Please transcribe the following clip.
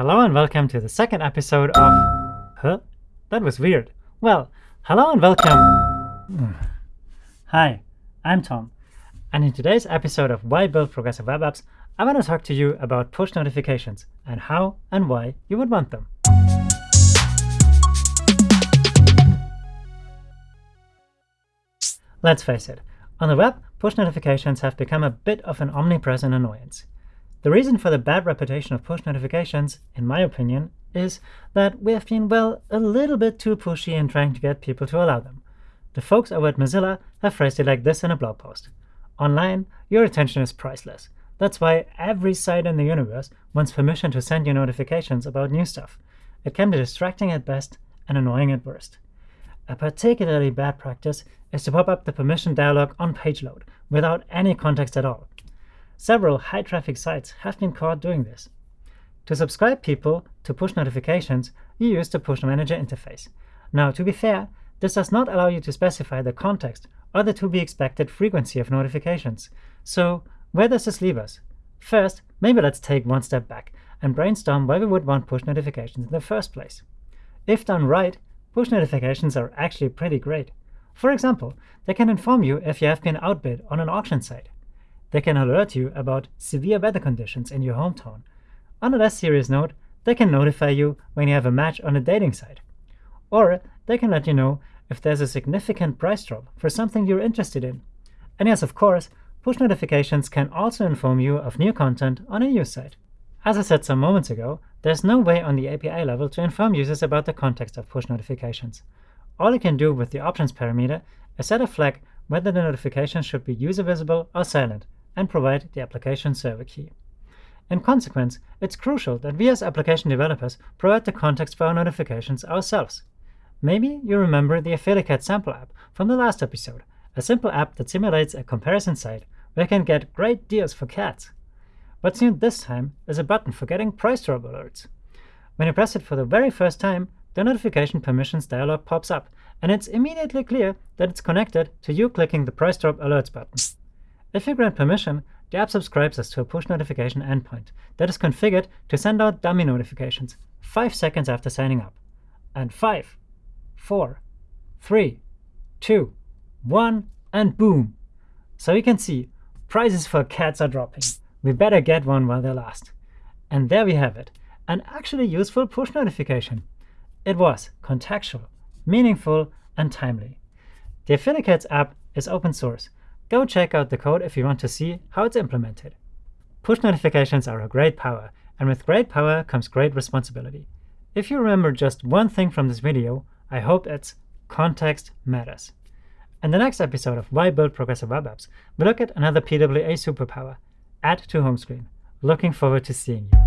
Hello and welcome to the second episode of... Huh? That was weird. Well, hello and welcome... Mm. Hi, I'm Tom. And in today's episode of Why Build Progressive Web Apps, I want to talk to you about push notifications and how and why you would want them. Let's face it, on the web, push notifications have become a bit of an omnipresent annoyance. The reason for the bad reputation of push notifications, in my opinion, is that we have been, well, a little bit too pushy in trying to get people to allow them. The folks over at Mozilla have phrased it like this in a blog post. Online, your attention is priceless. That's why every site in the universe wants permission to send you notifications about new stuff. It can be distracting at best and annoying at worst. A particularly bad practice is to pop up the permission dialog on page load without any context at all. Several high-traffic sites have been caught doing this. To subscribe people to push notifications, you use the Push Manager interface. Now, to be fair, this does not allow you to specify the context or the to-be-expected frequency of notifications. So where does this leave us? First, maybe let's take one step back and brainstorm why we would want push notifications in the first place. If done right, push notifications are actually pretty great. For example, they can inform you if you have been outbid on an auction site. They can alert you about severe weather conditions in your hometown. On a less serious note, they can notify you when you have a match on a dating site. Or they can let you know if there's a significant price drop for something you're interested in. And yes, of course, push notifications can also inform you of new content on a news site. As I said some moments ago, there's no way on the API level to inform users about the context of push notifications. All you can do with the options parameter is set a flag whether the notification should be user visible or silent, and provide the application server key. In consequence, it's crucial that we as application developers provide the context for our notifications ourselves. Maybe you remember the Affiliate sample app from the last episode, a simple app that simulates a comparison site where you can get great deals for cats. What's new this time is a button for getting price drop alerts. When you press it for the very first time, the notification permissions dialog pops up, and it's immediately clear that it's connected to you clicking the price drop alerts button. If you grant permission, the app subscribes us to a push notification endpoint that is configured to send out dummy notifications 5 seconds after signing up. And 5, 4, 3, 2, 1, and boom! So you can see, prices for cats are dropping. We better get one while they last. And there we have it, an actually useful push notification. It was contextual, meaningful, and timely. The Affiliates app is open source, Go check out the code if you want to see how it's implemented. Push notifications are a great power, and with great power comes great responsibility. If you remember just one thing from this video, I hope it's context matters. In the next episode of Why Build Progressive Web Apps, we look at another PWA superpower, Add to Home Screen. Looking forward to seeing you.